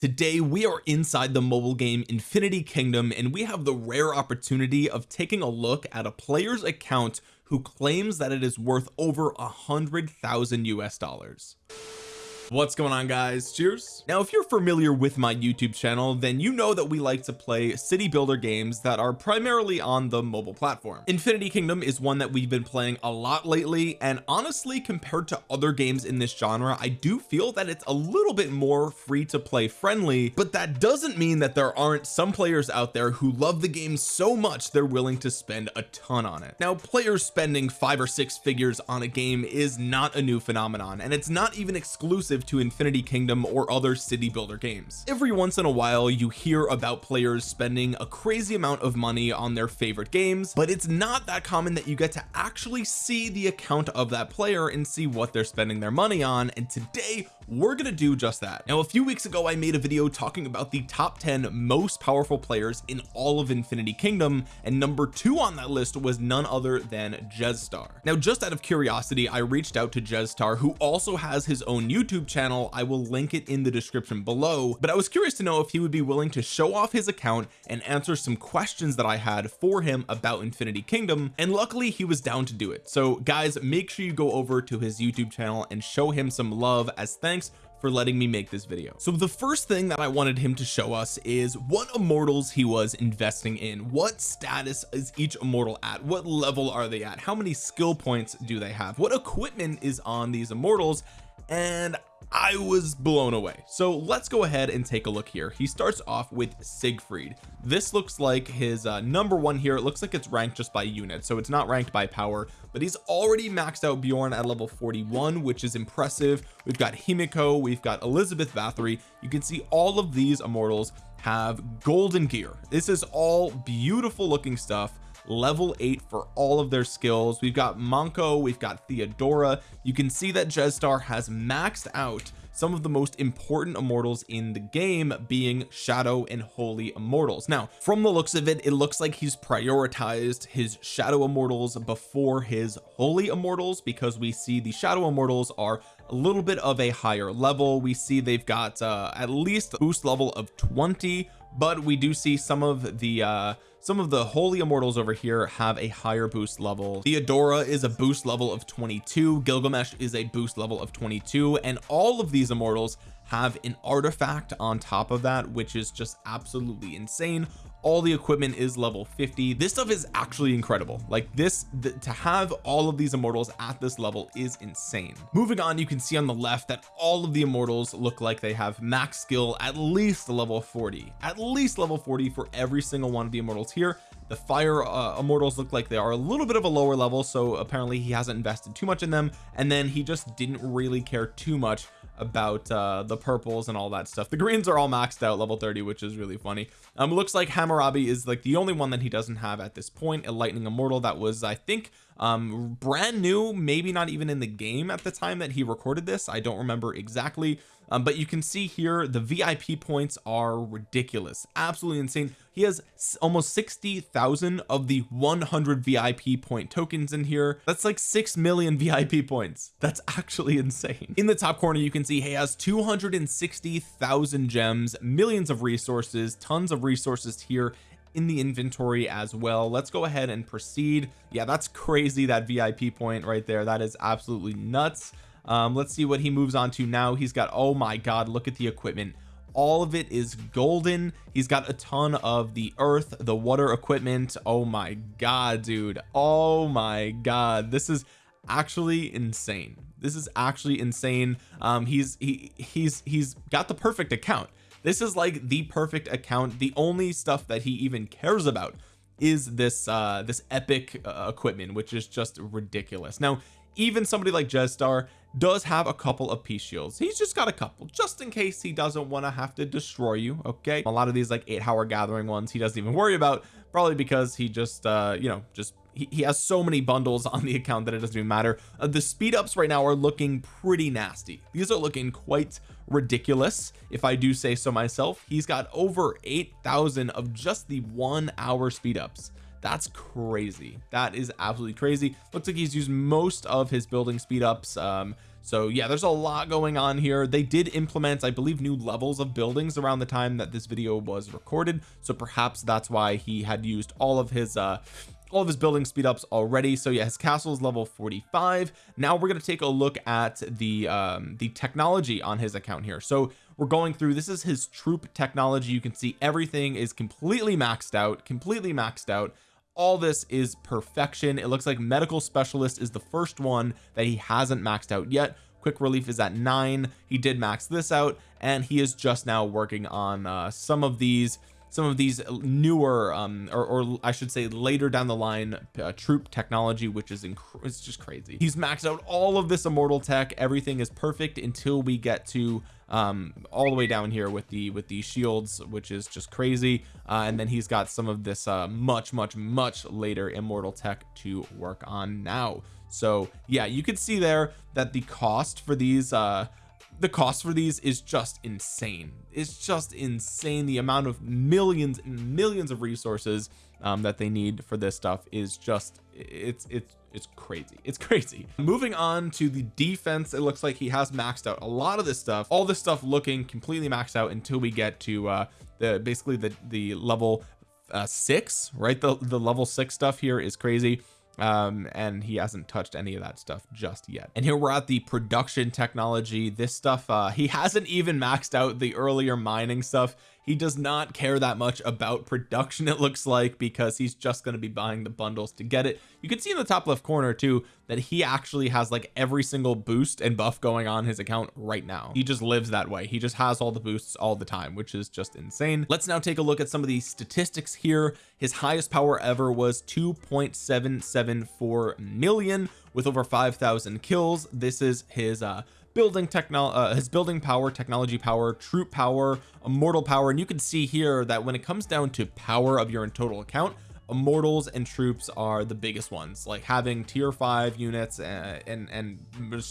today we are inside the mobile game Infinity Kingdom and we have the rare opportunity of taking a look at a player's account who claims that it is worth over a hundred thousand US dollars what's going on guys? Cheers. Now if you're familiar with my YouTube channel then you know that we like to play city builder games that are primarily on the mobile platform. Infinity Kingdom is one that we've been playing a lot lately and honestly compared to other games in this genre I do feel that it's a little bit more free to play friendly but that doesn't mean that there aren't some players out there who love the game so much they're willing to spend a ton on it. Now players spending five or six figures on a game is not a new phenomenon and it's not even exclusive exclusive to Infinity Kingdom or other city builder games. Every once in a while you hear about players spending a crazy amount of money on their favorite games but it's not that common that you get to actually see the account of that player and see what they're spending their money on and today we're gonna do just that. Now a few weeks ago I made a video talking about the top 10 most powerful players in all of Infinity Kingdom and number two on that list was none other than Jezstar. Now just out of curiosity I reached out to Jezstar who also has his own YouTube channel. I will link it in the description below. But I was curious to know if he would be willing to show off his account and answer some questions that I had for him about Infinity Kingdom and luckily he was down to do it. So guys make sure you go over to his YouTube channel and show him some love as thanks thanks for letting me make this video. So the first thing that I wanted him to show us is what immortals he was investing in. What status is each immortal at? What level are they at? How many skill points do they have? What equipment is on these immortals? And I was blown away. So let's go ahead and take a look here. He starts off with Siegfried. This looks like his uh, number one here. It looks like it's ranked just by unit so it's not ranked by power but he's already maxed out Bjorn at level 41 which is impressive. We've got Himiko we've got Elizabeth Bathory. You can see all of these immortals have golden gear. This is all beautiful looking stuff level 8 for all of their skills. We've got Monko we've got Theodora. You can see that Jezstar has maxed out some of the most important immortals in the game being shadow and holy immortals. Now from the looks of it it looks like he's prioritized his shadow immortals before his holy immortals because we see the shadow immortals are a little bit of a higher level. We see they've got uh at least boost level of 20 but we do see some of the uh some of the holy immortals over here have a higher boost level. Theodora is a boost level of 22 Gilgamesh is a boost level of 22 and all of these immortals have an artifact on top of that which is just absolutely insane. All the equipment is level 50 this stuff is actually incredible. Like this to have all of these immortals at this level is insane. Moving on you can see on the left that all of the immortals look like they have max skill at least level 40 at least level 40 for every single one of the immortals here. The fire uh, immortals look like they are a little bit of a lower level so apparently he hasn't invested too much in them. And then he just didn't really care too much about uh the purples and all that stuff. The greens are all maxed out level 30 which is really funny. Um looks like Hammurabi is like the only one that he doesn't have at this point. A lightning immortal that was I think um brand new maybe not even in the game at the time that he recorded this. I don't remember exactly. Um, but you can see here the VIP points are ridiculous. Absolutely insane. He has almost 60,000 of the 100 VIP point tokens in here. That's like 6 million VIP points. That's actually insane. In the top corner you can see he has 260,000 gems millions of resources tons of resources here in the inventory as well. Let's go ahead and proceed. Yeah that's crazy that VIP point right there. That is absolutely nuts. Um let's see what he moves on to now. He's got oh my god look at the equipment. All of it is golden. He's got a ton of the earth the water equipment. Oh my god dude. Oh my god. This is actually insane. This is actually insane. Um he's he he's he's got the perfect account this is like the perfect account. The only stuff that he even cares about is this uh this epic uh, equipment which is just ridiculous. Now even somebody like Jezstar does have a couple of peace shields. He's just got a couple just in case he doesn't want to have to destroy you okay? A lot of these like eight hour gathering ones he doesn't even worry about probably because he just uh you know just he, he has so many bundles on the account that it doesn't even matter. Uh, the speed ups right now are looking pretty nasty. These are looking quite ridiculous if I do say so myself. He's got over 8,000 of just the one hour speed ups. That's crazy. That is absolutely crazy. Looks like he's used most of his building speed ups um so yeah there's a lot going on here. They did implement I believe new levels of buildings around the time that this video was recorded so perhaps that's why he had used all of his uh all of his building speed ups already. So yeah his castle is level 45 now we're going to take a look at the um the technology on his account here. So we're going through this is his troop technology. You can see everything is completely maxed out completely maxed out. All this is perfection. It looks like medical specialist is the first one that he hasn't maxed out yet. Quick relief is at nine. He did max this out and he is just now working on uh, some of these some of these newer um or, or I should say later down the line uh, troop technology which is it's just crazy. He's maxed out all of this immortal tech. Everything is perfect until we get to um all the way down here with the with the shields which is just crazy. Uh, and then he's got some of this uh much much much later immortal tech to work on now. So yeah you can see there that the cost for these uh the cost for these is just insane. It's just insane. The amount of millions and millions of resources um, that they need for this stuff is just it's it's it's crazy. It's crazy. Moving on to the defense it looks like he has maxed out a lot of this stuff. All this stuff looking completely maxed out until we get to uh the basically the the level uh six right? The the level six stuff here is crazy um and he hasn't touched any of that stuff just yet. And here we're at the production technology. This stuff uh he hasn't even maxed out the earlier mining stuff he does not care that much about production it looks like because he's just going to be buying the bundles to get it. You can see in the top left corner too that he actually has like every single boost and buff going on his account right now. He just lives that way. He just has all the boosts all the time which is just insane. Let's now take a look at some of these statistics here. His highest power ever was 2.774 million with over 5,000 kills. This is his uh building technology uh, his building power technology power troop power immortal power and you can see here that when it comes down to power of your total account immortals and troops are the biggest ones. Like having tier five units and uh, and, and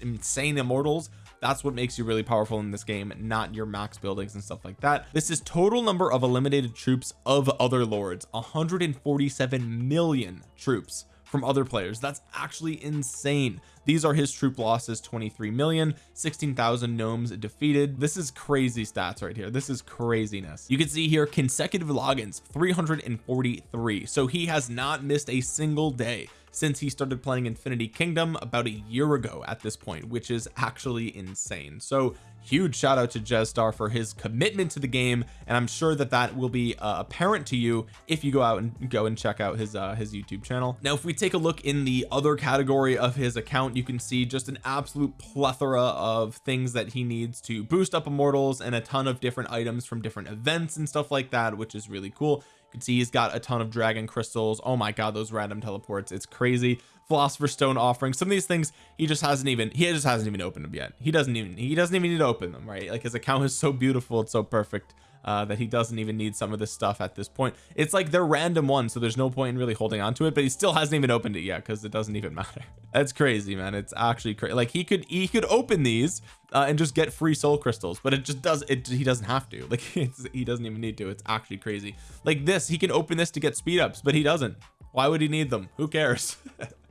insane immortals that's what makes you really powerful in this game not your max buildings and stuff like that. This is total number of eliminated troops of other lords. 147 million troops from other players. That's actually insane. These are his troop losses 23 million 16,000 gnomes defeated. This is crazy stats right here. This is craziness. You can see here consecutive logins 343 so he has not missed a single day since he started playing Infinity Kingdom about a year ago at this point which is actually insane. So huge shout out to Jezstar for his commitment to the game and I'm sure that that will be uh, apparent to you if you go out and go and check out his uh his YouTube channel. Now if we take a look in the other category of his account you can see just an absolute plethora of things that he needs to boost up immortals and a ton of different items from different events and stuff like that which is really cool can see he's got a ton of dragon crystals. Oh my god those random teleports. It's crazy. Philosopher's stone offering. Some of these things he just hasn't even he just hasn't even opened them yet. He doesn't even he doesn't even need to open them right? Like his account is so beautiful. It's so perfect uh, that he doesn't even need some of this stuff at this point. It's like they're random ones so there's no point in really holding on to it but he still hasn't even opened it yet because it doesn't even matter. That's crazy man. It's actually crazy like he could he could open these uh, and just get free soul crystals but it just does it he doesn't have to. Like he doesn't even need to. It's actually crazy. Like this he can open this to get speed ups but he doesn't. Why would he need them? Who cares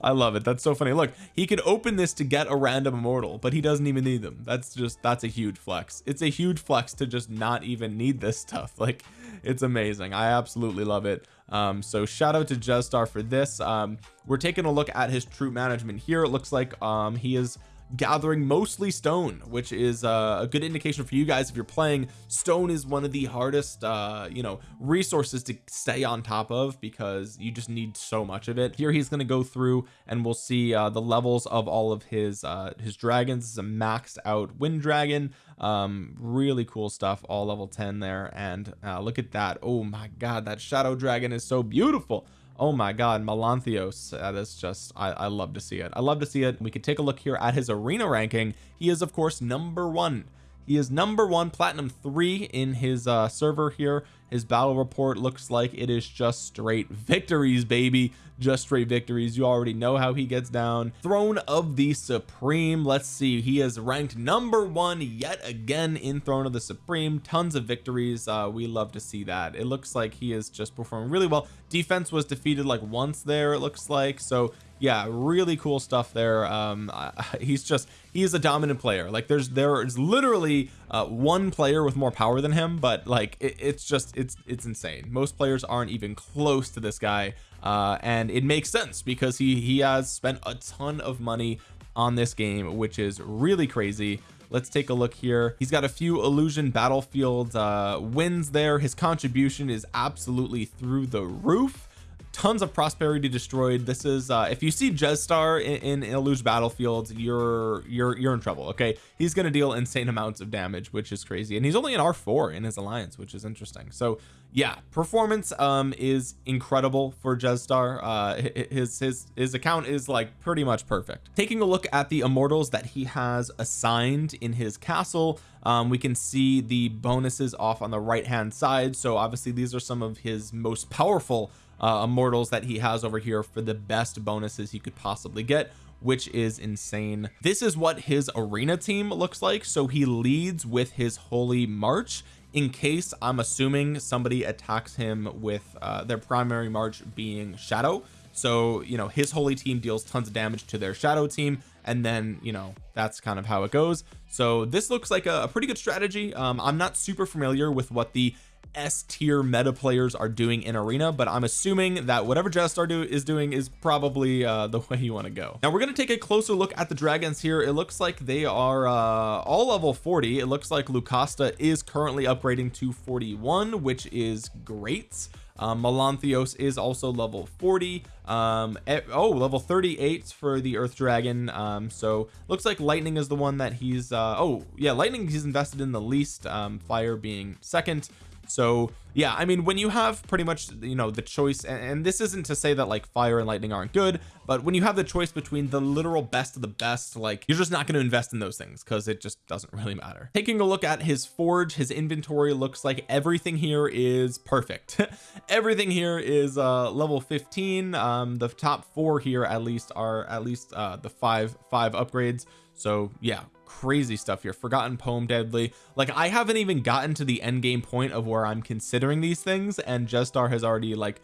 I love it. That's so funny. Look he could open this to get a random immortal but he doesn't even need them. That's just that's a huge flex. It's a huge flex to just not even need this stuff. Like it's amazing. I absolutely love it. Um so shout out to Jezstar for this. Um we're taking a look at his troop management here. It looks like um he is gathering mostly stone which is uh, a good indication for you guys if you're playing. Stone is one of the hardest uh you know resources to stay on top of because you just need so much of it. Here he's going to go through and we'll see uh the levels of all of his uh his dragons. This is a maxed out wind dragon. Um really cool stuff all level 10 there. And uh look at that. Oh my god that shadow dragon is so beautiful oh my god Melanthios that is just I, I love to see it. I love to see it. We could take a look here at his arena ranking. He is of course number one. He is number one platinum three in his uh server here his battle report looks like it is just straight victories baby. Just straight victories. You already know how he gets down. Throne of the supreme. Let's see. He is ranked number one yet again in throne of the supreme. Tons of victories. Uh we love to see that. It looks like he is just performing really well. Defense was defeated like once there it looks like. So yeah really cool stuff there. Um he's just he's a dominant player. Like there's there is literally uh, one player with more power than him but like it, it's just it's it's insane. Most players aren't even close to this guy uh and it makes sense because he he has spent a ton of money on this game which is really crazy. Let's take a look here. He's got a few illusion battlefield uh wins there. His contribution is absolutely through the roof tons of prosperity destroyed. This is uh if you see Jetstar in, in Illusion Battlefield you're you're you're in trouble okay? He's to deal insane amounts of damage which is crazy. And he's only an R4 in his alliance which is interesting. So yeah performance um is incredible for Jetstar uh his his his account is like pretty much perfect. Taking a look at the immortals that he has assigned in his castle um, we can see the bonuses off on the right hand side. So obviously these are some of his most powerful uh, immortals that he has over here for the best bonuses he could possibly get which is insane. This is what his arena team looks like. So he leads with his holy march in case I'm assuming somebody attacks him with uh, their primary march being shadow. So you know his holy team deals tons of damage to their shadow team and then you know that's kind of how it goes. So this looks like a, a pretty good strategy. Um, I'm not super familiar with what the S tier meta players are doing in arena but I'm assuming that whatever Jetstar do is doing is probably uh the way you want to go. Now we're going to take a closer look at the dragons here. It looks like they are uh all level 40 it looks like Lucasta is currently upgrading to 41 which is great. Um, Melanthios is also level 40 um oh level 38 for the earth dragon. Um so looks like lightning is the one that he's uh oh yeah lightning he's invested in the least um fire being second so yeah I mean when you have pretty much you know the choice and, and, this isn't to say that like fire and lightning aren't good but when you have the choice between the literal best of the best like you're just not going to invest in those things because it just doesn't really matter. Taking a look at his forge his inventory looks like everything here is perfect. Everything here is uh level 15 um the top four here at least are at least uh the five five upgrades. So yeah crazy stuff here. Forgotten poem deadly. Like I haven't even gotten to the end game point of where I'm considering these things and Jetstar has already like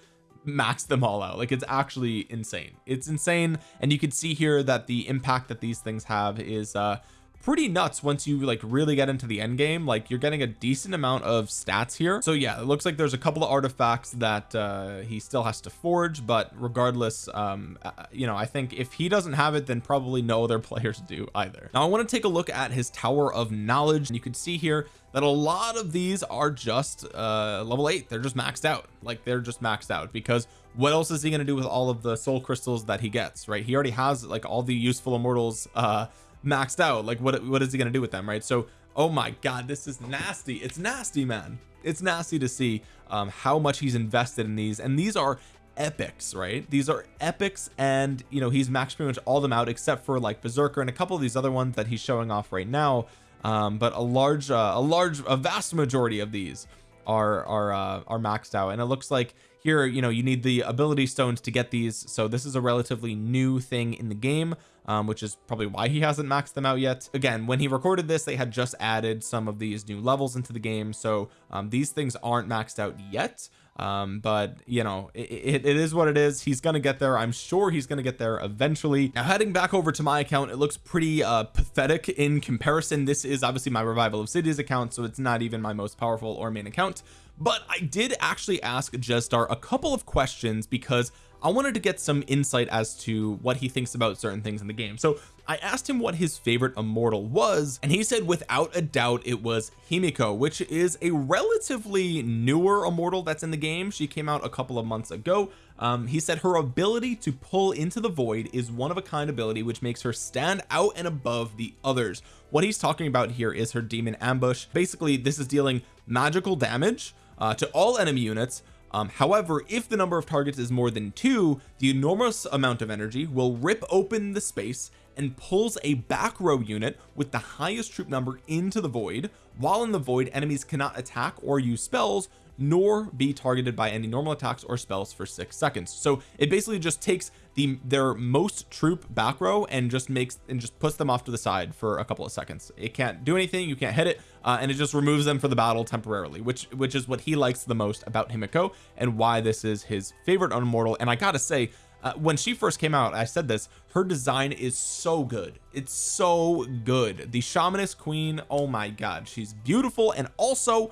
maxed them all out. Like it's actually insane. It's insane and you can see here that the impact that these things have is uh pretty nuts once you like really get into the end game like you're getting a decent amount of stats here. So yeah it looks like there's a couple of artifacts that uh he still has to forge but regardless um uh, you know I think if he doesn't have it then probably no other players do either. Now I want to take a look at his tower of knowledge. And you can see here that a lot of these are just uh level 8 they're just maxed out. Like they're just maxed out because what else is he going to do with all of the soul crystals that he gets right? He already has like all the useful immortals uh maxed out like what what is he gonna do with them right? So oh my god this is nasty. It's nasty man. It's nasty to see um how much he's invested in these. And these are epics right? These are epics and you know he's maxed pretty much all them out except for like berserker and a couple of these other ones that he's showing off right now. Um but a large uh, a large a vast majority of these are are uh, are maxed out. And it looks like here you know you need the ability stones to get these. So this is a relatively new thing in the game um, which is probably why he hasn't maxed them out yet. Again when he recorded this they had just added some of these new levels into the game so um, these things aren't maxed out yet um but you know it, it, it is what it is. He's gonna get there. I'm sure he's gonna get there eventually. Now heading back over to my account it looks pretty uh pathetic in comparison. This is obviously my revival of cities account so it's not even my most powerful or main account but I did actually ask Jetstar a couple of questions because I wanted to get some insight as to what he thinks about certain things in the game. So I asked him what his favorite immortal was and he said without a doubt it was Himiko which is a relatively newer immortal that's in the game. She came out a couple of months ago. Um, he said her ability to pull into the void is one of a kind ability which makes her stand out and above the others. What he's talking about here is her demon ambush. Basically this is dealing magical damage uh, to all enemy units um, however if the number of targets is more than two the enormous amount of energy will rip open the space and pulls a back row unit with the highest troop number into the void. While in the void enemies cannot attack or use spells nor be targeted by any normal attacks or spells for six seconds. So it basically just takes the their most troop back row and just makes and just puts them off to the side for a couple of seconds. It can't do anything you can't hit it uh, and it just removes them for the battle temporarily which which is what he likes the most about Himiko and why this is his favorite immortal and I gotta say uh, when she first came out I said this her design is so good. It's so good. The shamaness queen oh my god she's beautiful and also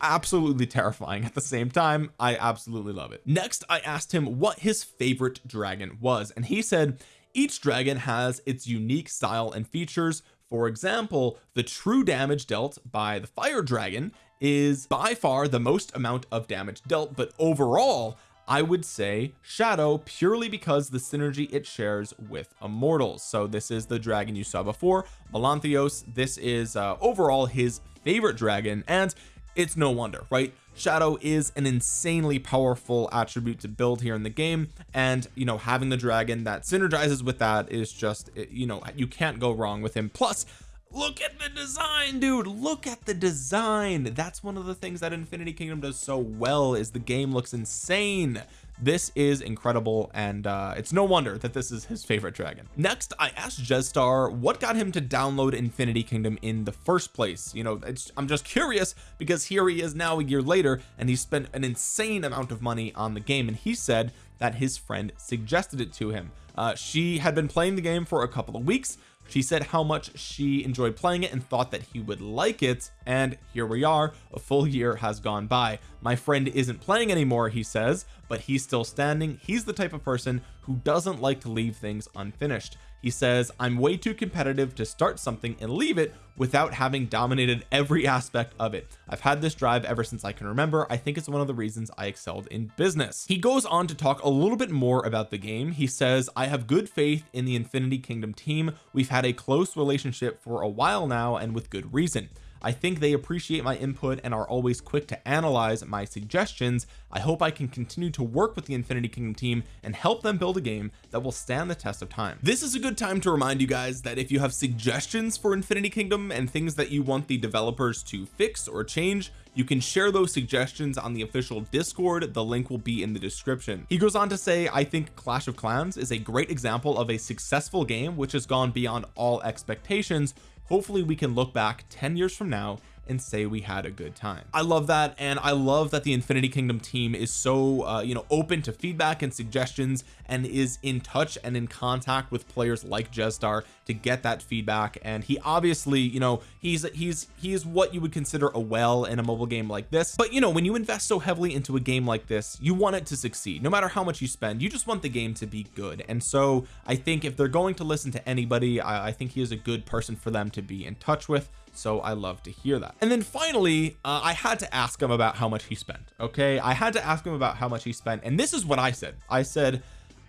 absolutely terrifying at the same time. I absolutely love it. Next I asked him what his favorite dragon was and he said each dragon has its unique style and features. For example the true damage dealt by the fire dragon is by far the most amount of damage dealt but overall I would say shadow purely because the synergy it shares with immortals. So this is the dragon you saw before Melanthios. This is uh, overall his favorite dragon and it's no wonder right? Shadow is an insanely powerful attribute to build here in the game and you know having the dragon that synergizes with that is just eh, you know you can't go wrong with him. Plus look at the design dude. Look at the design. That's one of the things that Infinity Kingdom does so well is the game looks insane this is incredible and uh it's no wonder that this is his favorite dragon. Next I asked Jetstar what got him to download Infinity Kingdom in the first place. You know it's I'm just curious because here he is now a year later and he spent an insane amount of money on the game and he said that his friend suggested it to him. Uh, she had been playing the game for a couple of weeks she said how much she enjoyed playing it and thought that he would like it and here we are a full year has gone by. My friend isn't playing anymore he says but he's still standing. He's the type of person who doesn't like to leave things unfinished he says I'm way too competitive to start something and leave it without having dominated every aspect of it. I've had this drive ever since I can remember. I think it's one of the reasons I excelled in business. He goes on to talk a little bit more about the game. He says I have good faith in the Infinity Kingdom team. We've had a close relationship for a while now and with good reason I think they appreciate my input and are always quick to analyze my suggestions. I hope I can continue to work with the Infinity Kingdom team and help them build a game that will stand the test of time. This is a good time to remind you guys that if you have suggestions for Infinity Kingdom and things that you want the developers to fix or change you can share those suggestions on the official discord. The link will be in the description. He goes on to say I think Clash of Clans is a great example of a successful game which has gone beyond all expectations hopefully we can look back 10 years from now and say we had a good time. I love that and I love that the Infinity Kingdom team is so uh, you know open to feedback and suggestions and is in touch and in contact with players like Jetstar to get that feedback. And he obviously you know he's he's he's what you would consider a well in a mobile game like this. But you know when you invest so heavily into a game like this you want it to succeed. No matter how much you spend you just want the game to be good. And so I think if they're going to listen to anybody I, I think he is a good person for them to be in touch with. So I love to hear that and then finally uh, I had to ask him about how much he spent okay? I had to ask him about how much he spent and this is what I said. I said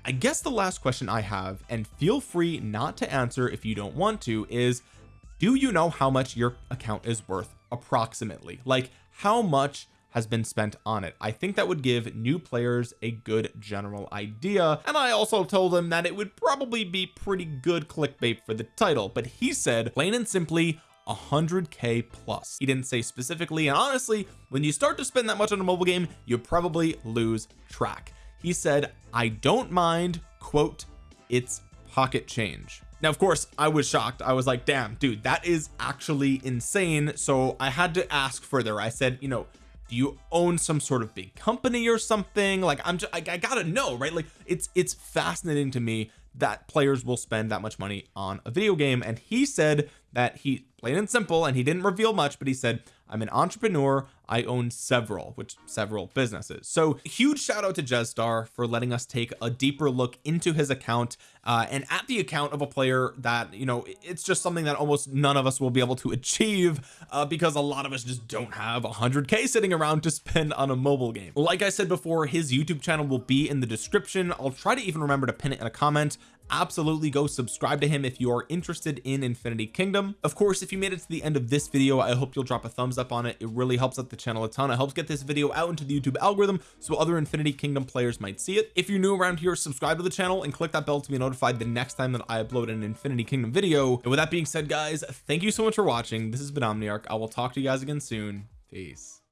I guess the last question I have and feel free not to answer if you don't want to is do you know how much your account is worth approximately? Like how much has been spent on it? I think that would give new players a good general idea and I also told him that it would probably be pretty good clickbait for the title but he said plain and simply 100k plus. He didn't say specifically and honestly when you start to spend that much on a mobile game you probably lose track. He said I don't mind quote it's pocket change. Now of course I was shocked. I was like damn dude that is actually insane. So I had to ask further. I said you know do you own some sort of big company or something? Like I'm just I, I gotta know right? Like it's it's fascinating to me that players will spend that much money on a video game and he said that he plain and simple and he didn't reveal much but he said I'm an entrepreneur. I own several which several businesses. So huge shout out to Jetstar for letting us take a deeper look into his account uh, and at the account of a player that you know it's just something that almost none of us will be able to achieve uh, because a lot of us just don't have 100k sitting around to spend on a mobile game. Like I said before his YouTube channel will be in the description. I'll try to even remember to pin it in a comment. Absolutely go subscribe to him if you are interested in Infinity Kingdom. Of course if you made it to the end of this video I hope you'll drop a thumbs up on it. It really helps out the channel a ton. It helps get this video out into the YouTube algorithm so other Infinity Kingdom players might see it. If you're new around here subscribe to the channel and click that bell to be notified the next time that I upload an Infinity Kingdom video. And with that being said guys thank you so much for watching. This has been Omniarch. I will talk to you guys again soon. Peace